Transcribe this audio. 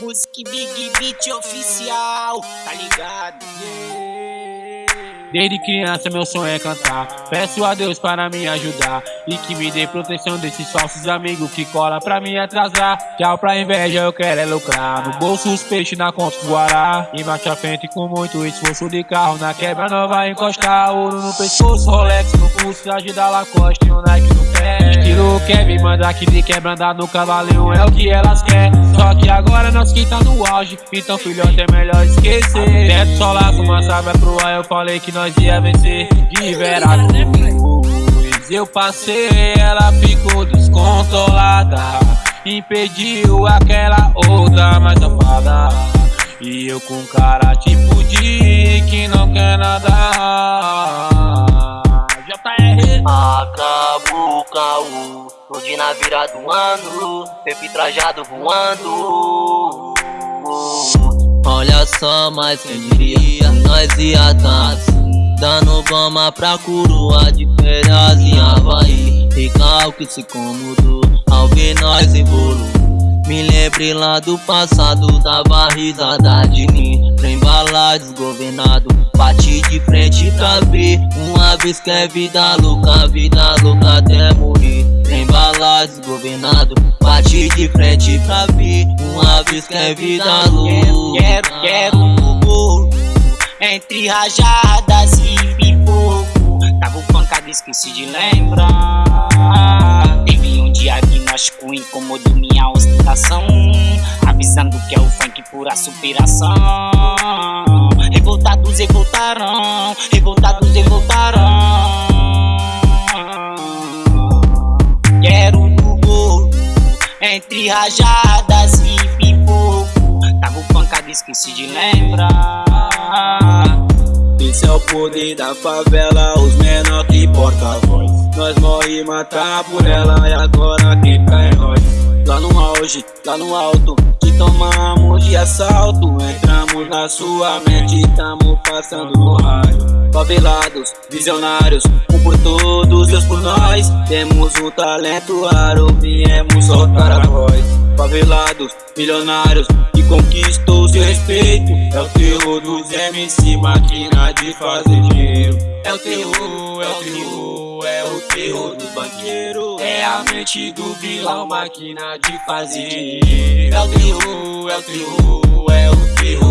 Música Big Beat oficial, tá ligado? Desde criança meu sonho é cantar. Peço a Deus para me ajudar E que me dê proteção desses falsos amigos Que cola pra me atrasar. Tchau pra inveja, eu quero é lucrar. No bolso os peixes, na conta do Guará. E marcha frente com muito esforço de carro. Na quebra não vai encostar Ouro no pescoço, Rolex no pulso Traje da Lacoste e um Nike no pé. Estilo Kevin, manda que de quebra andar no cavalinho É o que elas querem. Só que agora nós que tá no auge. Então filhote é melhor esquecer. Teto solar, fumaça vai pro ar. Eu falei que nós ia vencer. De verdade Eu passei, ela ficou descontrolada Impediu aquela outra mais safada. E eu com cara tipo de que não quer nada. JR Acabou o caô. Hoje na virada do ano. Pepe trajado voando Só, mas quem diria Nós ia tá Dando goma pra coroa de férias em Havaí. Recalque se incomodou ao ver nós em bolo Me lembre lá do passado, dava risada de mim Pra embalar desgovernado, bati de frente pra ver. Uma vez que é vida louca, vida louca até morrer Embalar desgovernado, bati de frente pra ver Uma vez que é vida louca. Quero, quero, quero entre rajadas e pipoco. Tava pancada, esqueci de lembrar. Teve um dia que nós com incomodou minha ostentação. Avisando que é o funk pura superação. Revoltados revoltarão, revoltados revoltarão Entre rajadas e pipoco. Tava pancada, esqueci de lembrar. Esse é o poder da favela, os menor que porta-voz Nós morre e matar por ela e agora quem tá é nós? Lá no auge, lá no alto, te tomamos de assalto Entramos na sua mente, tamo passando no raio. Favelados, visionários, um por todos, Deus por nós. Temos um talento raro, viemos soltar a voz. Favelados, milionários, conquistou seu respeito. É o terror dos MC, máquina de fazer dinheiro. É o terror, é o terror, é o terror do banqueiro É a mente do vilão, máquina de fazer dinheiro. É o terror, é o terror, é o terror